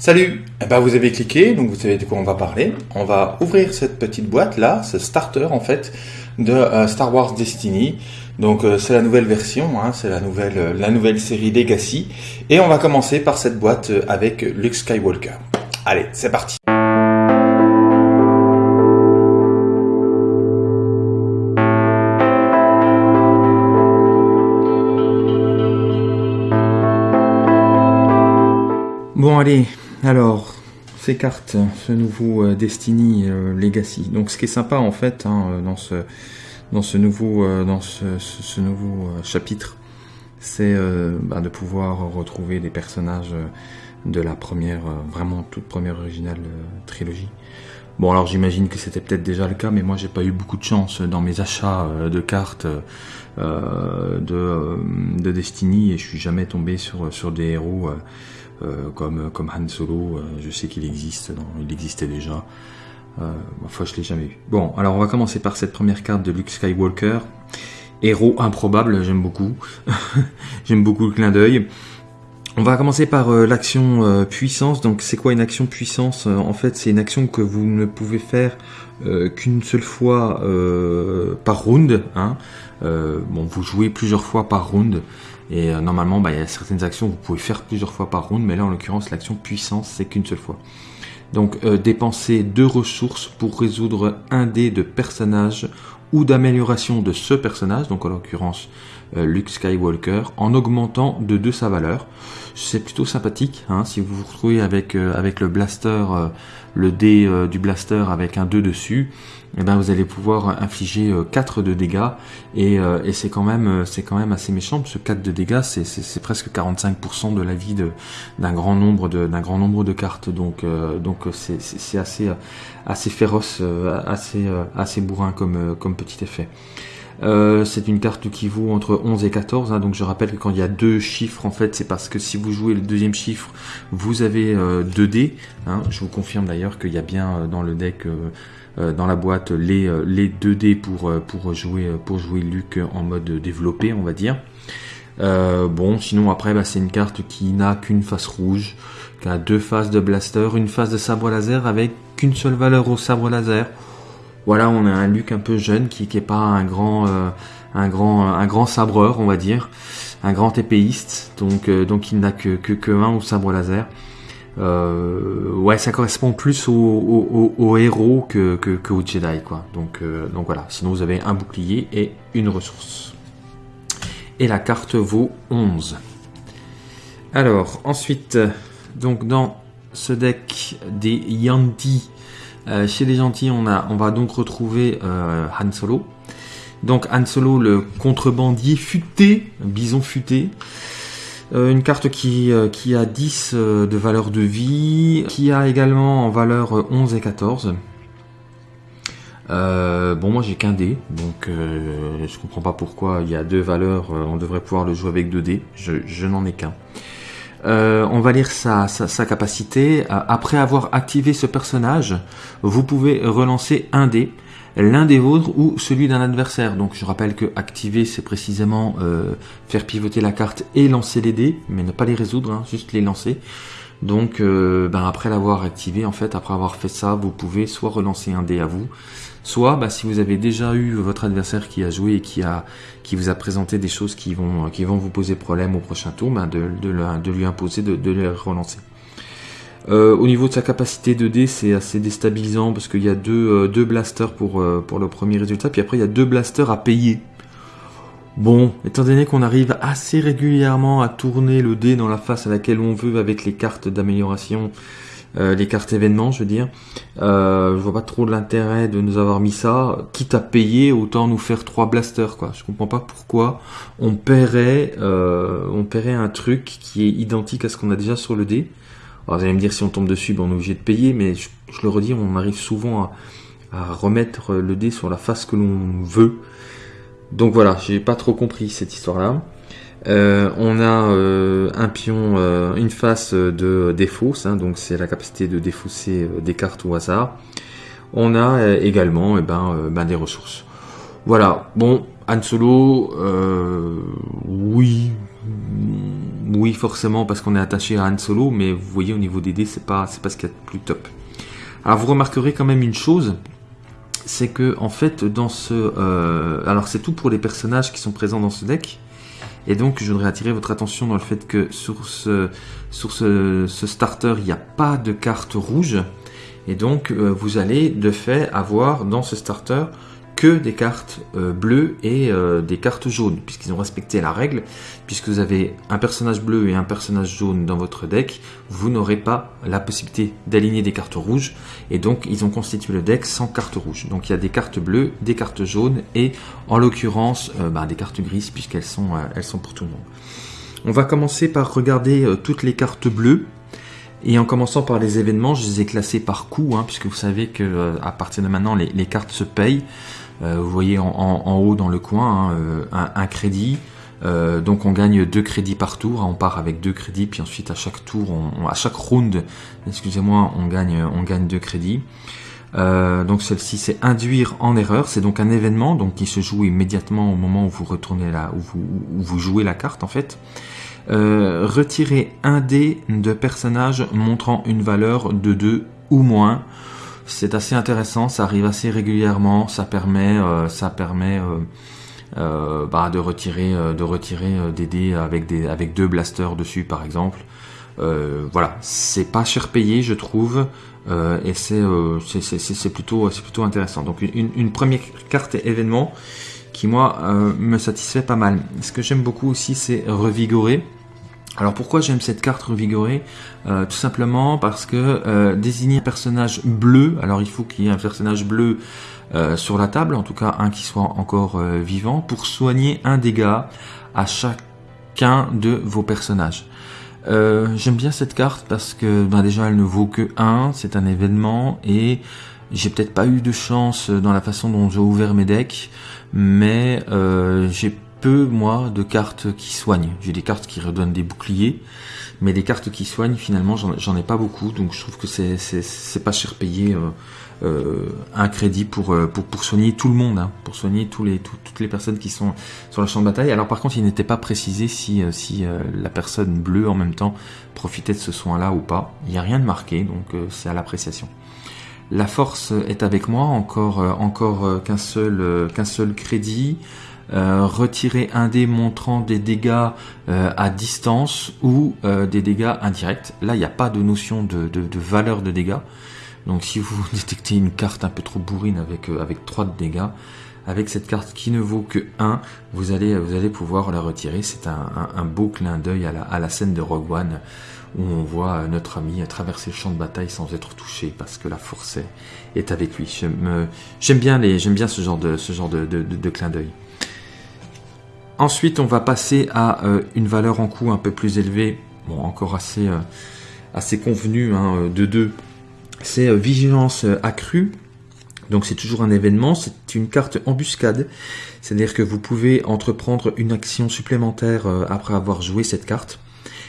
Salut eh ben, Vous avez cliqué, donc vous savez de quoi on va parler. On va ouvrir cette petite boîte là, ce starter en fait, de euh, Star Wars Destiny. Donc euh, c'est la nouvelle version, hein, c'est la nouvelle, euh, la nouvelle série Legacy. Et on va commencer par cette boîte avec Luke Skywalker. Allez, c'est parti Bon allez, alors, ces cartes, ce nouveau euh, Destiny euh, Legacy. Donc, ce qui est sympa en fait hein, euh, dans ce nouveau chapitre, c'est bah, de pouvoir retrouver des personnages de la première, vraiment toute première originale trilogie. Bon, alors j'imagine que c'était peut-être déjà le cas, mais moi j'ai pas eu beaucoup de chance dans mes achats de cartes de, de Destiny et je suis jamais tombé sur des héros euh, comme, comme Han Solo, euh, je sais qu'il existe, il existait déjà. Euh, enfin, je l'ai jamais vu. Bon, alors on va commencer par cette première carte de Luke Skywalker. Héros improbable, j'aime beaucoup. j'aime beaucoup le clin d'œil. On va commencer par l'action puissance. Donc c'est quoi une action puissance? En fait c'est une action que vous ne pouvez faire qu'une seule fois par round. Hein. bon, vous jouez plusieurs fois par round. Et euh, normalement, bah, il y a certaines actions que vous pouvez faire plusieurs fois par round, mais là en l'occurrence, l'action puissance, c'est qu'une seule fois. Donc euh, dépenser deux ressources pour résoudre un dé de personnage ou d'amélioration de ce personnage, donc en l'occurrence Luke Skywalker, en augmentant de deux sa valeur. C'est plutôt sympathique, hein, si vous vous retrouvez avec, avec le blaster, le dé du blaster avec un 2 dessus, eh ben vous allez pouvoir infliger 4 euh, de dégâts et, euh, et c'est quand même euh, c'est quand même assez méchant parce que 4 de dégâts c'est, presque 45% de la vie d'un grand nombre de d'un grand nombre de cartes donc donc c'est, c'est, assez assez féroce assez assez bourrin comme comme petit effet. C'est une carte qui vaut entre 11 et 14, hein, donc je rappelle que quand il y a deux chiffres, en fait, c'est parce que si vous jouez le deuxième chiffre, vous avez 2 dés. Hein. je vous confirme d'ailleurs qu'il y a bien dans le deck euh, dans la boîte les, euh, les 2D pour, euh, pour, jouer, pour Luc en mode développé, on va dire. bon, sinon après, bah, c'est une carte qui n'a qu'une face rouge, qui a deux faces de blaster, une face de sabre laser avec qu'une seule valeur au sabre laser. Voilà, on a un Luc un peu jeune qui n'est pas un grand, un grand, sabreur, on va dire, un grand épéiste, donc, donc il n'a que, que, un au sabre laser. Euh, ouais, ça correspond plus au, héros que, Jedi, quoi. Donc, euh, donc voilà. Sinon, vous avez un bouclier et une ressource. Et la carte vaut 11. Alors, ensuite, donc dans ce deck des Yanti, euh, chez les gentils, on, va donc retrouver Han Solo. Donc Han Solo, le contrebandier futé, bison futé. Euh, une carte qui, euh, a 10 euh, de valeur de vie, qui a également en valeur 11 et 14. bon, moi j'ai qu'un dé, donc je comprends pas pourquoi il y a deux valeurs, on devrait pouvoir le jouer avec deux dés, je, n'en ai qu'un. On va lire sa, sa capacité. après avoir activé ce personnage, vous pouvez relancer un dé l'un des vôtres ou celui d'un adversaire. Donc je rappelle que activer c'est précisément euh, faire pivoter la carte et lancer les dés, mais ne pas les résoudre, hein, juste les lancer. Donc euh, ben, après l'avoir activé, en fait, après avoir fait ça, vous pouvez soit relancer un dé à vous, soit ben, si vous avez déjà eu votre adversaire qui a joué et qui, vous a présenté des choses qui vont, vous poser problème au prochain tour, ben, de, lui imposer de, les relancer. Euh, au niveau de sa capacité de dé, c'est assez déstabilisant parce qu'il y a deux, euh, blasters pour, euh, pour le premier résultat, puis après il y a deux blasters à payer. Bon, étant donné qu'on arrive assez régulièrement à tourner le dé dans la face à laquelle on veut avec les cartes d'amélioration, les cartes événements, je veux dire, je vois pas trop l'intérêt de nous avoir mis ça. Quitte à payer, autant nous faire trois blasters, quoi. Je comprends pas pourquoi on paierait, on paierait un truc qui est identique à ce qu'on a déjà sur le dé. Alors vous allez me dire si on tombe dessus, ben, on est obligé de payer, mais je, le redis, on arrive souvent à, remettre le dé sur la face que l'on veut. Donc voilà, j'ai pas trop compris cette histoire-là. Euh, on a euh, un pion, euh, une face de défausse, hein, donc c'est la capacité de défausser des cartes au hasard. On a également eh ben, ben, des ressources. Voilà, bon, Han Solo, oui, oui, forcément, parce qu'on est attaché à Han Solo, mais vous voyez, au niveau des dés, c'est pas, pas ce qu'il y a de plus top. Alors, vous remarquerez quand même une chose, c'est que, en fait, dans ce. alors, c'est tout pour les personnages qui sont présents dans ce deck. Et donc, je voudrais attirer votre attention dans le fait que sur ce, starter, il n'y a pas de carte rouge. Et donc, euh, vous allez de fait avoir dans ce starter que des cartes euh, bleues et euh, des cartes jaunes, puisqu'ils ont respecté la règle. Puisque vous avez un personnage bleu et un personnage jaune dans votre deck, vous n'aurez pas la possibilité d'aligner des cartes rouges. Et donc, ils ont constitué le deck sans cartes rouges. Donc, il y a des cartes bleues, des cartes jaunes et, en l'occurrence, euh, bah, des cartes grises, puisqu'elles sont, pour tout le monde. On va commencer par regarder toutes les cartes bleues. Et en commençant par les événements, je les ai classés par coût, hein, puisque vous savez que euh, à partir de maintenant, les cartes se payent. Euh, vous voyez en, en- en haut dans le coin hein, euh, un, un crédit. Euh, donc on gagne deux crédits par tour. On part avec deux crédits, puis ensuite à chaque tour, on- à chaque round, excusez-moi, on gagne, on gagne deux crédits. Euh, donc celle-ci c'est induire en erreur, c'est donc un événement donc qui se joue immédiatement au moment où vous retournez là, où vous, où vous jouez la carte en fait. Euh, retirer un dé de personnage montrant une valeur de 2 ou moins. C'est assez intéressant, ça arrive assez régulièrement, ça permet, euh, ça permet euh, euh, bah, de retirer, de retirer des dés avec des, avec deux blasters dessus par exemple. Voilà, c'est pas cher payé, je trouve, et c'est plutôt, plutôt intéressant. Donc une, une première carte événement qui moi me satisfait pas mal. Ce que j'aime beaucoup aussi, c'est revigorer. Alors pourquoi j'aime cette carte revigorée Euh, Tout simplement parce que euh, désigner un personnage bleu, alors il faut qu'il y ait un personnage bleu euh, sur la table, en tout cas un qui soit encore vivant, pour soigner un dégât à chacun de vos personnages. J'aime bien cette carte parce que ben déjà elle ne vaut que 1, c'est un événement et j'ai peut-être pas eu de chance dans la façon dont j'ai ouvert mes decks, mais j'ai peu moi de cartes qui soignent. J'ai des cartes qui redonnent des boucliers, mais des cartes qui soignent finalement j'en ai pas beaucoup, donc je trouve que c'est pas cher payé euh, euh, un crédit pour, euh, pour pour soigner tout le monde, hein, pour soigner tous les tout- toutes les personnes qui sont sur le champ de bataille. Alors par contre il n'était pas précisé si si la personne bleue en même temps profitait de ce soin-là ou pas. Il n'y a rien de marqué, donc c'est à l'appréciation. La force est avec moi, encore, encore qu'un seul, qu'un seul crédit. Euh, retirer un dé montrant des dégâts euh, à distance ou euh, des dégâts indirects. Là, il n'y a pas de notion de, de, de valeur de dégâts. Donc si vous détectez une carte un peu trop bourrine avec, euh, avec 3 de dégâts, avec cette carte qui ne vaut que 1, vous allez, vous allez pouvoir la retirer. C'est un, un, beau clin d'œil à la, à la scène de Rogue One où on voit notre ami traverser le champ de bataille sans être touché parce que la force est, avec lui. J'aime euh, bien, bien ce genre de, ce genre de, de, de clin d'œil. Ensuite, on va passer à euh, une valeur en coût un peu plus élevée, bon, encore assez, euh, assez convenue, hein, de 2. C'est euh, vigilance euh, accrue. Donc c'est toujours un événement, c'est une carte embuscade, c'est-à-dire que vous pouvez entreprendre une action supplémentaire euh, après avoir joué cette carte.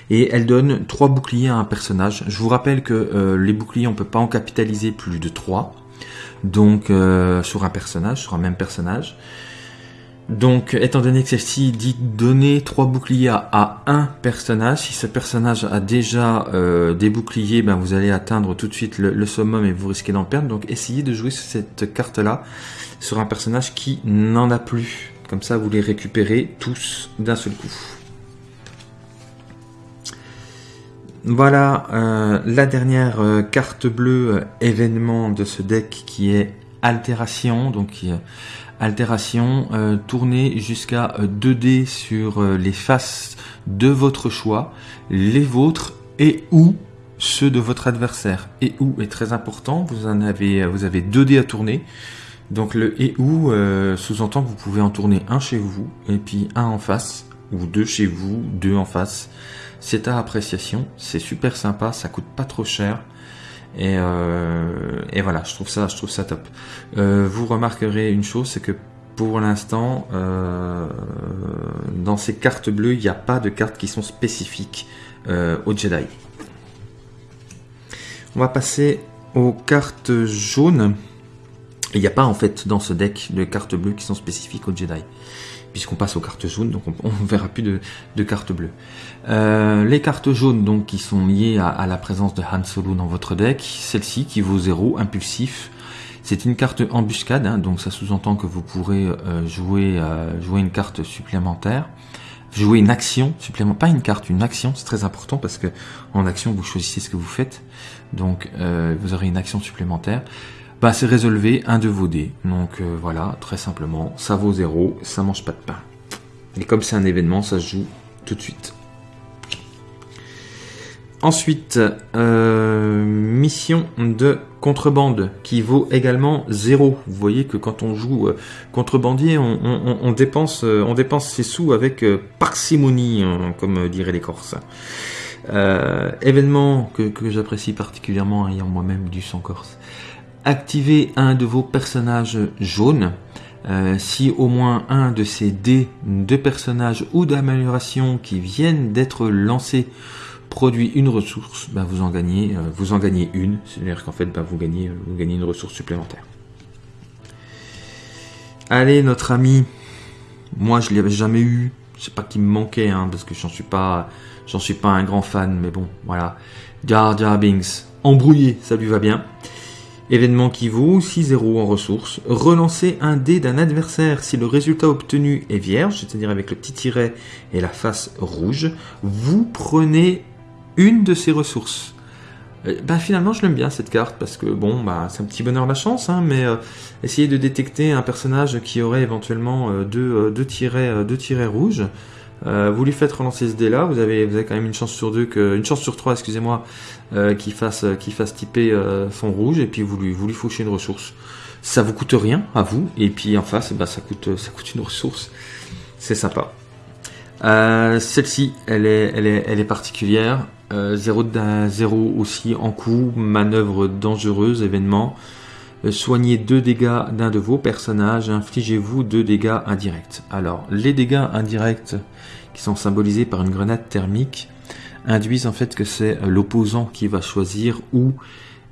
Et elle donne 3 boucliers à un personnage. Je vous rappelle que euh, les boucliers, on peut pas en capitaliser plus de 3. Donc euh, sur un personnage, sur un même personnage. Donc, étant donné que celle-ci dit donner trois boucliers à, un personnage, si ce personnage a déjà euh, des boucliers, ben vous allez atteindre tout de suite le, summum et vous risquez d'en perdre. Donc, essayez de jouer cette carte-là sur un personnage qui n'en a plus. Comme ça, vous les récupérez tous d'un seul coup. Voilà euh, la dernière euh, carte bleue événement de ce deck qui est Altération. Donc, altération, euh, tournez jusqu'à 2D sur euh, les faces de votre choix, les vôtres et ou ceux de votre adversaire. Et ou est très important, vous en avez vous avez 2D à tourner. Donc le et ou euh, sous-entend que vous pouvez en tourner un chez vous et puis un en face ou deux chez vous, deux en face. C'est à appréciation, c'est super sympa, ça coûte pas trop cher. Et, euh, et, voilà, je trouve ça, je trouve ça top. Euh, vous remarquerez une chose, c'est que pour l'instant, euh, dans ces cartes bleues, il n'y a pas de cartes qui sont spécifiques aux Jedi. On va passer aux cartes jaunes. Il n'y a pas en fait dans ce deck de cartes bleues qui sont spécifiques aux Jedi puisqu'on passe aux cartes jaunes, donc on ne verra plus de, cartes bleues. Euh, les cartes jaunes donc qui sont liées à, la présence de Han Solo dans votre deck, celle-ci qui vaut 0, impulsif. C'est une carte embuscade, hein, donc ça sous-entend que vous pourrez euh, jouer, euh, jouer une carte supplémentaire jouer une action supplémentaire, pas une carte, une action, c'est très important parce que en action vous choisissez ce que vous faites, donc vous aurez une action supplémentaire bah, c'est résolver un de vos dés. Donc euh, voilà, très simplement, ça vaut 0, ça mange pas de pain. Et comme c'est un événement, ça se joue tout de suite. Ensuite, euh, mission de contrebande qui vaut également 0. Vous voyez que quand on joue euh, contrebandier, on, dépense, on dépense ses sous avec parcimonie, hein, comme diraient les Corses. événement que, que j'apprécie particulièrement ayant moi-même du sang corse activez un de vos personnages jaunes. Euh, si au moins un de ces dés de personnages ou d'amélioration qui viennent d'être lancés produit une ressource, ben vous en gagnez, euh, vous en gagnez une. C'est-à-dire qu'en fait, ben vous gagnez, vous gagnez une ressource supplémentaire. Allez, notre ami. Moi, je l'avais jamais eu. Je sais pas qui me manquait, hein, parce que j'en suis pas, j'en suis pas un grand fan, mais bon, voilà. Jar Jar embrouillé, ça lui va bien. Événement qui vaut 6-0 en ressources. Relancer un dé d'un adversaire si le résultat obtenu est vierge, c'est-à-dire avec le petit tiret et la face rouge. Vous prenez une de ces ressources. Bah, finalement, je l'aime bien cette carte parce que bon, bah, c'est un petit bonheur la chance, hein, mais euh, essayez de détecter un personnage qui aurait éventuellement euh, deux, deux, tirets, deux tirets rouges. Euh, vous lui faites relancer ce dé là, vous avez, quand même une chance sur deux, une chance sur trois, excusez-moi, euh, qui fasse, qui fasse typer euh, son rouge, et puis vous lui, vous lui fauchez une ressource. Ça vous coûte rien à vous, et puis en face, bah, ça coûte, ça coûte une ressource. C'est sympa. Celle-ci, elle est, elle est, elle est particulière. 0 0 aussi en coup, manœuvre dangereuse, événement. Soignez deux dégâts d'un de vos personnages, infligez-vous deux dégâts indirects. Alors, les dégâts indirects qui sont symbolisés par une grenade thermique induisent en fait que c'est euh, l'opposant qui va choisir où,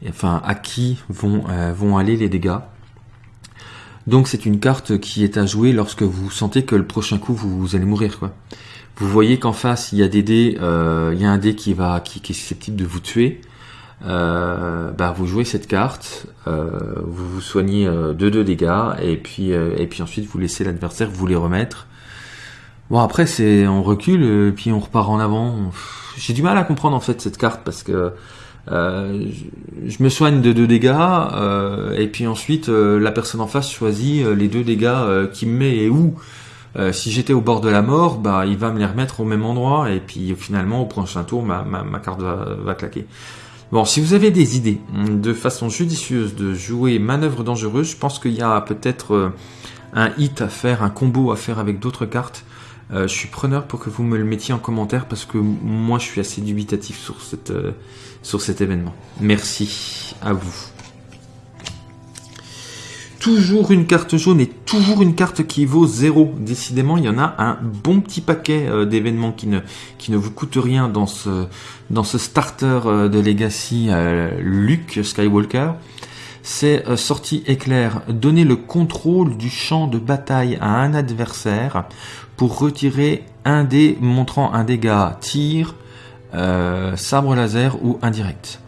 enfin à qui vont, euh, vont aller les dégâts. Donc c'est une carte qui est à jouer lorsque vous sentez que le prochain coup vous, allez mourir. Vous voyez qu'en face il y a des dés, euh, il y a un dé qui va qui est susceptible de vous tuer. Bah, vous jouez cette carte, vous vous soignez de deux dégâts et puis et puis ensuite vous laissez l'adversaire vous les remettre Bon après c'est on recule et puis on repart en avant. J'ai du mal à comprendre en fait cette carte parce que euh, je, me soigne de deux dégâts euh, et puis ensuite euh, la personne en face choisit les deux dégâts qui me met et où. si j'étais au bord de la mort, bah il va me les remettre au même endroit et puis finalement au prochain tour ma, ma, ma carte va, va claquer. Bon, si vous avez des idées de façon judicieuse de jouer manœuvre dangereuse, je pense qu'il y a peut-être un hit à faire, un combo à faire avec d'autres cartes euh, je suis preneur pour que vous me le mettiez en commentaire parce que moi je suis assez dubitatif sur, euh, sur cet événement. Merci à vous. Toujours une carte jaune et toujours une carte qui vaut 0. Décidément, il y en a un bon petit paquet euh, d'événements qui ne, qui ne vous coûtent rien dans ce, dans ce starter de Legacy Luke Skywalker c'est sortie éclair. Donner le contrôle du champ de bataille à un adversaire pour retirer un dé montrant un dégât tir, euh, sabre laser ou indirect.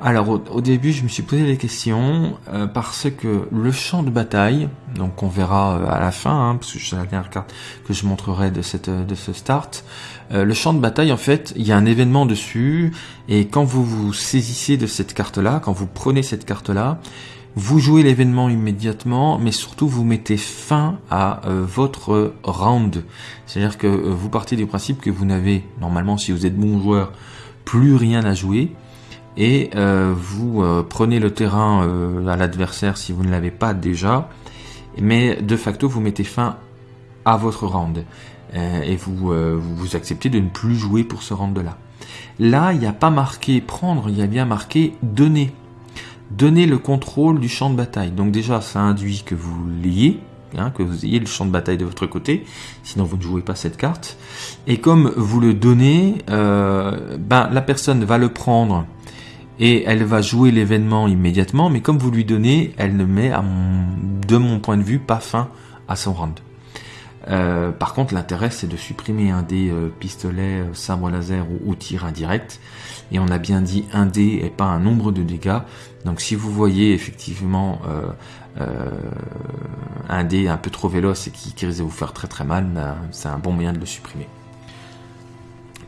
Alors au, début je me suis posé des questions euh, parce que le champ de bataille, donc on verra euh, à la fin, hein, parce que c'est la dernière carte que je montrerai de, cette, de ce start, le champ de bataille en fait il y a un événement dessus et quand vous vous saisissez de cette carte là, quand vous prenez cette carte là, vous jouez l'événement immédiatement, mais surtout vous mettez fin à euh, votre round. C'est-à-dire que euh, vous partez du principe que vous n'avez, normalement si vous êtes bon joueur, plus rien à jouer. Et euh, vous prenez le terrain à l'adversaire si vous ne l'avez pas déjà. Mais de facto, vous mettez fin à votre round. et vous, vous acceptez de ne plus jouer pour ce round-là. Là, il n'y a pas marqué prendre, il y a bien marqué donner donner le contrôle du champ de bataille. Donc déjà, ça induit que vous l'ayez, hein, que vous ayez le champ de bataille de votre côté, sinon vous ne jouez pas cette carte. Et comme vous le donnez, euh, ben, la personne va le prendre et elle va jouer l'événement immédiatement, mais comme vous lui donnez, elle ne met, de mon point de vue, pas fin à son round. Euh, par contre, l'intérêt, c'est de supprimer un dé euh, pistolet, euh, sabre laser ou, tir indirect. Et on a bien dit un dé et pas un nombre de dégâts. Donc si vous voyez effectivement un dé un peu trop véloce et qui, risque de vous faire très très mal, ben, c'est un bon moyen de le supprimer.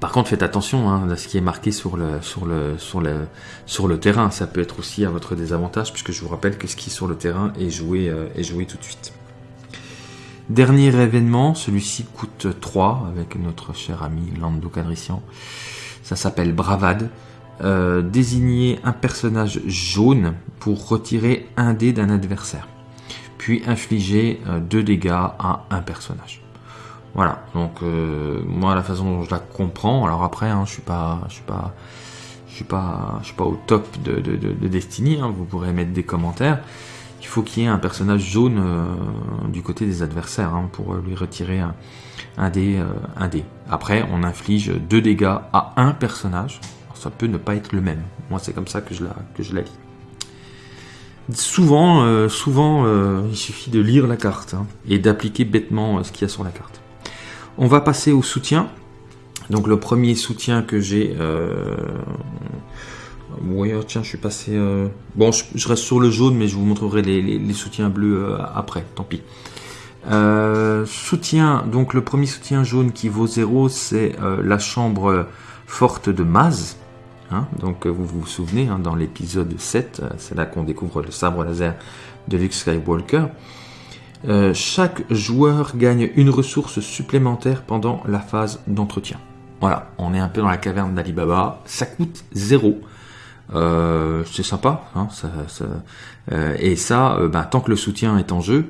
Par contre, faites attention hein, à ce qui est marqué sur le, sur, le, sur, le, sur le terrain. Ça peut être aussi à votre désavantage, puisque je vous rappelle que ce qui est sur le terrain est joué, est joué tout de suite. Dernier événement, celui-ci coûte 3 avec notre cher ami Lando Cadrician. Ça s'appelle Bravade. Euh, désigner un personnage jaune pour retirer un dé d'un adversaire. Puis infliger 2 euh, dégâts à un personnage. Voilà, donc euh, moi la façon dont je la comprends, alors après hein, je suis pas je suis pas je suis pas je suis pas au top de, de, Destiny, hein, vous pourrez mettre des commentaires il faut qu'il y ait un personnage jaune euh, du côté des adversaires hein, pour lui retirer un, dé, euh, un dé. Après, on inflige deux dégâts à un personnage. ça peut ne pas être le même. Moi, c'est comme ça que je la, que je la lis. Souvent, souvent il suffit de lire la carte hein, et d'appliquer bêtement ce qu'il y a sur la carte. On va passer au soutien. Donc le premier soutien que j'ai, oui, oh, tiens, je suis passé. Euh, bon, je, reste sur le jaune, mais je vous montrerai les, soutiens bleus euh, après, tant pis. Euh, soutien, donc le premier soutien jaune qui vaut 0, c'est la chambre forte de Maz. Hein. donc vous vous souvenez, hein, dans l'épisode 7, c'est là qu'on découvre le sabre laser de Luke Skywalker. Chaque joueur gagne une ressource supplémentaire pendant la phase d'entretien. Voilà, on est un peu dans la caverne d'Alibaba. Ça coûte 0. Euh, c'est sympa. Hein, euh, et ça, euh, bah, tant que le soutien est en jeu,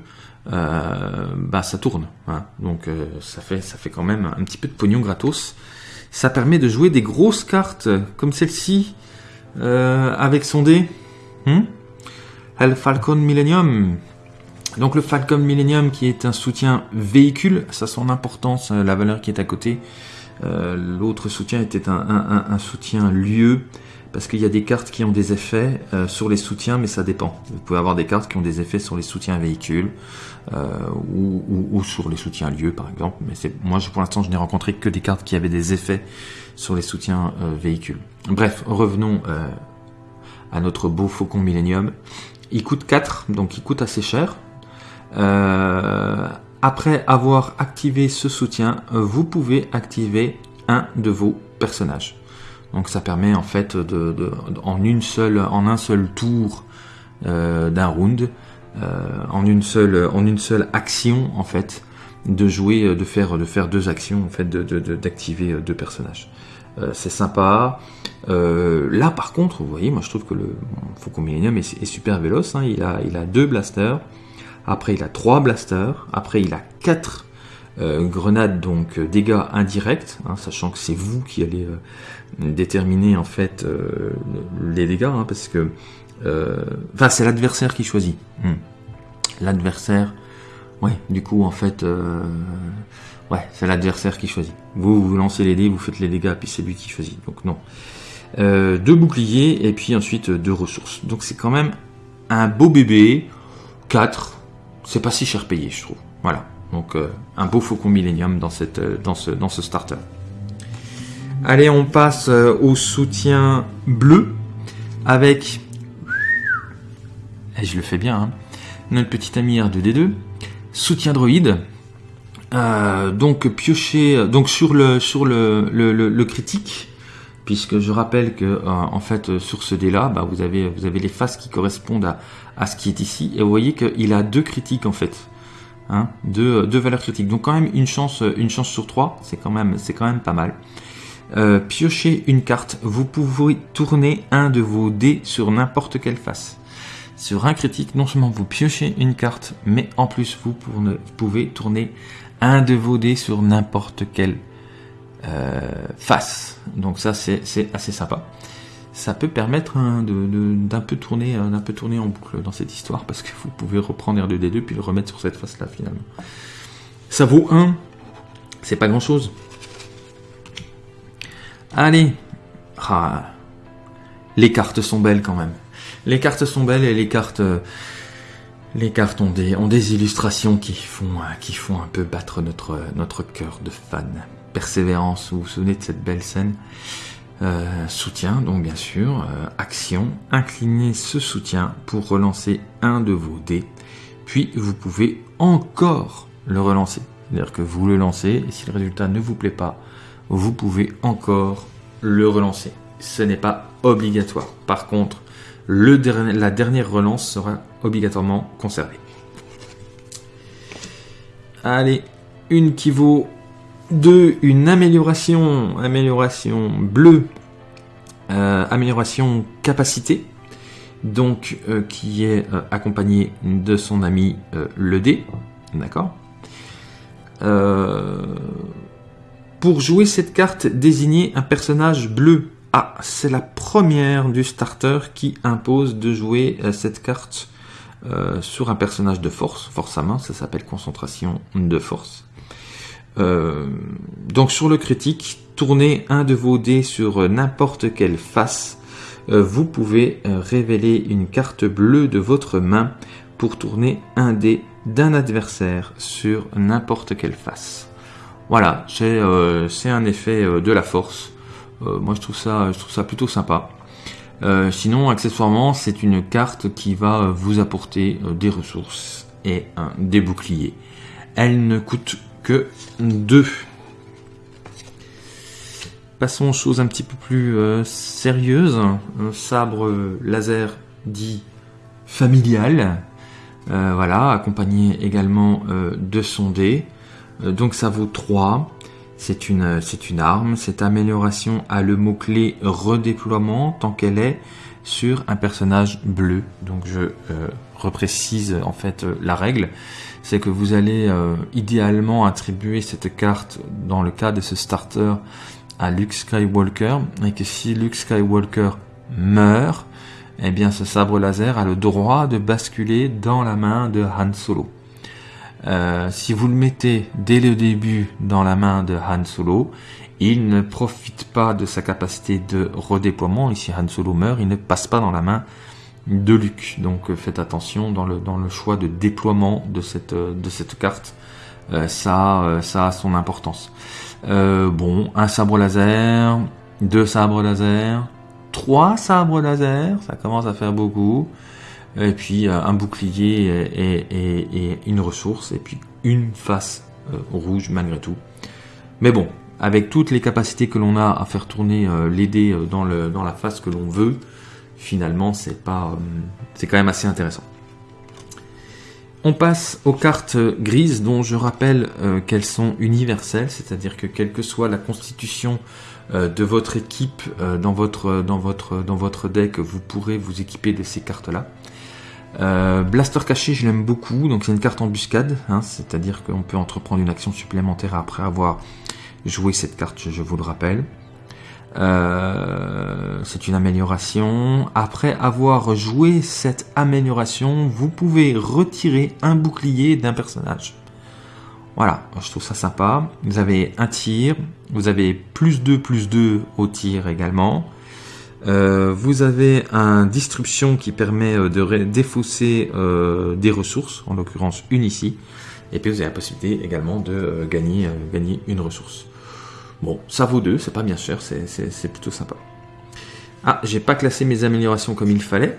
bah, ça tourne. Hein. donc ça, fait, ça fait quand même un petit peu de pognon gratos. Ça permet de jouer des grosses cartes comme celle-ci avec son dé. Hmm? Le Falcon Millennium. Donc le Falcon Millennium qui est un soutien véhicule, ça a son importance, la valeur qui est à côté. L'autre soutien était un, soutien lieu parce qu'il y a des cartes qui ont des effets euh, sur les soutiens, mais ça dépend. Vous pouvez avoir des cartes qui ont des effets sur les soutiens véhicules euh, ou, sur les soutiens lieux, par exemple. Mais moi, pour l'instant, je n'ai rencontré que des cartes qui avaient des effets sur les soutiens euh, véhicules. Bref, revenons à notre beau Faucon Millennium. Il coûte 4, donc il coûte assez cher. Après avoir activé ce soutien, vous pouvez activer un de vos personnages. Donc ça permet en fait de, en une seule, en un seul tour euh, d'un round, euh, en une seule, en une seule action en fait, de jouer, de faire, de faire deux actions en fait, d'activer deux personnages. Euh, c'est sympa. là par contre, vous voyez, moi je trouve que le Faucon Millennium est, super véloce. Hein. Il a, il a deux blasters. Après il a trois blasters. Après il a quatre grenades donc dégâts indirects, hein, sachant que c'est vous qui allez déterminer en fait euh, les dégâts, hein, parce que euh, enfin c'est l'adversaire qui choisit. Hmm. L'adversaire, ouais, du coup en fait, euh, ouais, c'est l'adversaire qui choisit. Vous vous lancez les dés, vous faites les dégâts, puis c'est lui qui choisit. Donc non. deux boucliers et puis ensuite deux ressources. Donc c'est quand même un beau bébé. 4, c'est pas si cher payé, je trouve. Voilà. Donc un beau faucon Millennium dans, cette, dans, ce, dans ce starter. Allez, on passe euh, au soutien bleu avec. Et je le fais bien, hein. notre petit ami R2D2. Soutien droïde. Euh, donc piocher donc sur le, critique puisque je rappelle que euh, en fait sur ce dé là bah, vous avez vous avez les faces qui correspondent à, à ce qui est ici et vous voyez qu'il a deux critiques en fait hein, deux, deux valeurs critiques donc quand même une chance une chance sur trois c'est quand même c'est quand même pas mal euh, piochez une carte. Vous pouvez tourner un de vos dés sur n'importe quelle face. Sur un critique, non seulement vous piochez une carte, mais en plus vous pouvez tourner un de vos dés sur n'importe quelle euh, face. Donc ça c'est assez sympa. Ça peut permettre hein, d'un peu tourner d'un peu tourner en boucle dans cette histoire parce que vous pouvez reprendre R2D2 puis le remettre sur cette face là finalement. Ça vaut 1, c'est pas grand chose. Allez. Ah. les cartes sont belles quand même. Les cartes sont belles et les cartes, les cartes ont des, ont des illustrations qui font, qui font un peu battre notre, notre cœur de fan. Persévérance, vous vous souvenez de cette belle scène? Euh, soutien, donc bien sûr, euh, action, inclinez ce soutien pour relancer un de vos dés, puis vous pouvez encore le relancer. C'est-à-dire que vous le lancez, et si le résultat ne vous plaît pas, vous pouvez encore le relancer. Ce n'est pas obligatoire. Par contre, le la dernière relance sera obligatoirement conservée. Allez, une qui vaut 2. Une amélioration, amélioration bleue, euh, amélioration capacité, donc euh, qui est euh, accompagnée de son ami le D, d'accord Pour jouer cette carte, désignez un personnage bleu. Ah, c'est la première du starter qui impose de jouer cette carte sur un personnage de force, force à main, ça s'appelle concentration de force. Euh, donc sur le critique, tournez un de vos dés sur n'importe quelle face. Euh, vous pouvez euh, révéler une carte bleue de votre main pour tourner un dé d'un adversaire sur n'importe quelle face. Voilà, c'est un effet de la force. moi je trouve, ça, je trouve ça plutôt sympa. sinon, accessoirement, c'est une carte qui va vous apporter des ressources et des boucliers. Elle ne coûte que 2. Passons aux choses un petit peu plus euh, sérieuses. Un sabre laser dit familial. Euh, voilà, accompagné également euh, de son dé. donc ça vaut 3. C'est une, c'est une arme. Cette amélioration a le mot-clé redéploiement tant qu'elle est sur un personnage bleu. Donc je reprécise en fait la règle c'est que vous allez euh, idéalement attribuer cette carte dans le cas de ce starter à Luke Skywalker et que si Luke Skywalker meurt, eh bien ce sabre laser a le droit de basculer dans la main de Han Solo. Euh, si vous le mettez dès le début dans la main de Han Solo, il ne profite pas de sa capacité de redéploiement. Et si Han Solo meurt, il ne passe pas dans la main de Luc. Donc euh, faites attention dans le, dans le choix de déploiement de cette, euh, carte. Euh, ça, ça a son importance. bon, un sabre laser, deux sabres laser, trois sabres laser, ça commence à faire beaucoup. Et puis un bouclier et, une ressource, et puis une face rouge malgré tout. Mais bon, avec toutes les capacités que l'on a à faire tourner les dés dans, le, dans la face que l'on veut, finalement, c'est pas, euh, c'est quand même assez intéressant. On passe aux cartes grises dont je rappelle euh, qu'elles sont universelles, c'est-à-dire que quelle que soit la constitution euh, de votre équipe dans, votre, dans, votre, dans votre deck, vous pourrez vous équiper de ces cartes-là. Blaster caché, je l'aime beaucoup, donc c'est une carte embuscade, hein, c'est-à-dire qu'on peut entreprendre une action supplémentaire après avoir joué cette carte, je vous le rappelle. Euh, c'est une amélioration. Après avoir joué cette amélioration, vous pouvez retirer un bouclier d'un personnage. Voilà, je trouve ça sympa. Vous avez un tir, vous avez plus 2, plus 2 au tir également. Euh, vous avez un disruption qui permet euh, de défausser des ressources, en l'occurrence une ici. Et puis vous avez la possibilité également de gagner une ressource. Bon, ça vaut 2, c'est pas bien cher, c'est plutôt sympa. Ah, j'ai pas classé mes améliorations comme il fallait.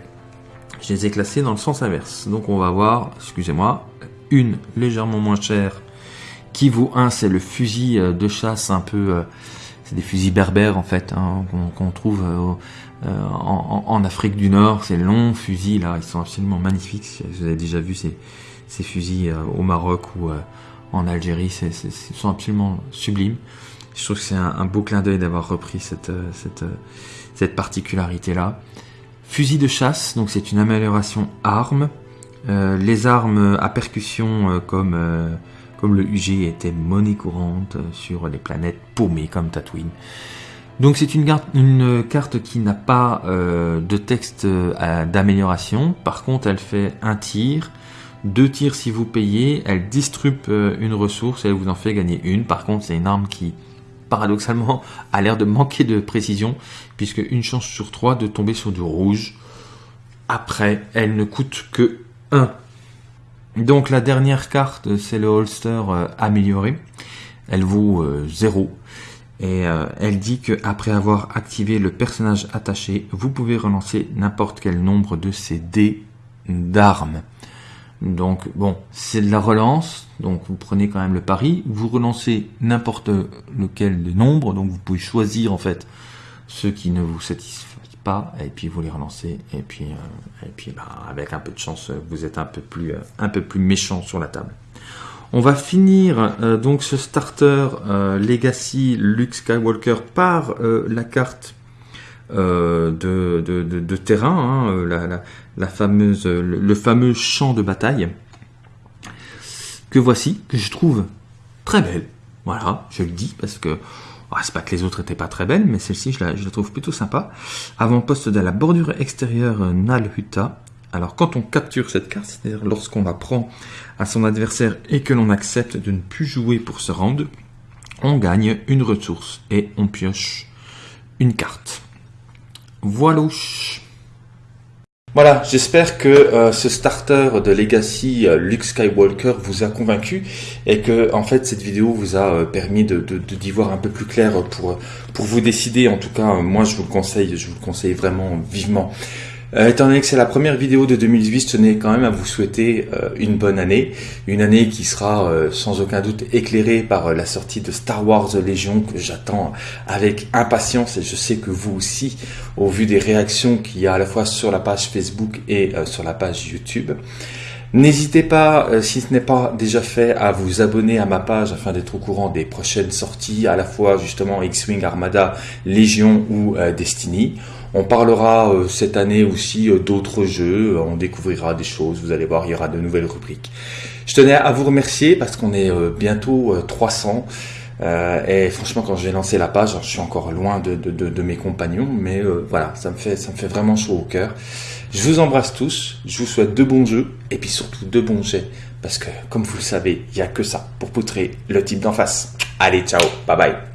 Je les ai classées dans le sens inverse. Donc on va voir, excusez-moi, une légèrement moins chère qui vaut 1, c'est le fusil euh, de chasse un peu... Euh, c'est des fusils berbères en fait, hein, qu'on trouve euh, en, Afrique du Nord. Ces longs fusils là, ils sont absolument magnifiques. Vous avez déjà vu ces, ces fusils au Maroc ou en Algérie, ils sont absolument sublimes. Je trouve que c'est un, beau clin d'œil d'avoir repris cette, euh, euh, cette particularité-là. Fusil de chasse, donc c'est une amélioration arme. Euh, les armes à percussion comme, le UG étaient monnaie courante sur les planètes paumées comme Tatooine. Donc c'est une, une, carte qui n'a pas de texte d'amélioration. Par contre, elle fait un tir, deux tirs si vous payez. Elle distribue une ressource et elle vous en fait gagner une. Par contre, c'est une arme qui paradoxalement, a l'air de manquer de précision, puisque une chance sur trois de tomber sur du rouge. Après, elle ne coûte que 1. Donc la dernière carte, c'est le holster euh, amélioré. Elle vaut 0. Euh, Et euh, elle dit que après avoir activé le personnage attaché, vous pouvez relancer n'importe quel nombre de ces dés d'armes. Donc bon, c'est de la relance, donc vous prenez quand même le pari, vous relancez n'importe lequel des nombres, donc vous pouvez choisir en fait ceux qui ne vous satisfont pas, et puis vous les relancez, et puis, euh, et puis bah, avec un peu de chance, vous êtes un peu plus, euh, un peu plus méchant sur la table. On va finir euh, donc ce starter Legacy Luke Skywalker par la carte de, de, terrain, hein, fameuse, le, fameux champ de bataille que voici, que je trouve très belle. Voilà, je le dis parce que ah, c'est pas que les autres étaient pas très belles, mais celle-ci, je la, la, trouve plutôt sympa. Avant-poste de la bordure extérieure Nalhuta. Alors, quand on capture cette carte, c'est-à-dire lorsqu'on la prend à son adversaire et que l'on accepte de ne plus jouer pour ce round, on gagne une ressource et on pioche une carte. Voilà. Voilà, j'espère que euh, ce starter de Legacy euh, Luke Skywalker vous a convaincu et que en fait cette vidéo vous a euh, permis de d'y voir un peu plus clair pour pour vous décider. En tout cas, moi je vous le conseille, je vous le conseille vraiment vivement. Euh, étant donné que c'est la première vidéo de 2018, je tenais quand même à vous souhaiter euh, une bonne année. Une année qui sera euh, sans aucun doute éclairée par la sortie de Star Wars Légion que j'attends avec impatience et je sais que vous aussi, au vu des réactions qu'il y a à la fois sur la page Facebook et sur la page YouTube. N'hésitez pas, si ce n'est pas déjà fait, à vous abonner à ma page afin d'être au courant des prochaines sorties, à la fois justement X-Wing Armada, Légion ou Destiny. On parlera euh, cette année aussi euh, d'autres jeux, on découvrira des choses, vous allez voir, il y aura de nouvelles rubriques. Je tenais à vous remercier parce qu'on est euh, bientôt 300. et franchement, quand j'ai lancé la page, je suis encore loin de, mes compagnons, mais voilà, ça me fait ça me fait vraiment chaud au cœur. Je vous embrasse tous, je vous souhaite de bons jeux et puis surtout de bons jets parce que, comme vous le savez, il n'y a que ça pour poutrer le type d'en face. Allez, ciao, bye bye.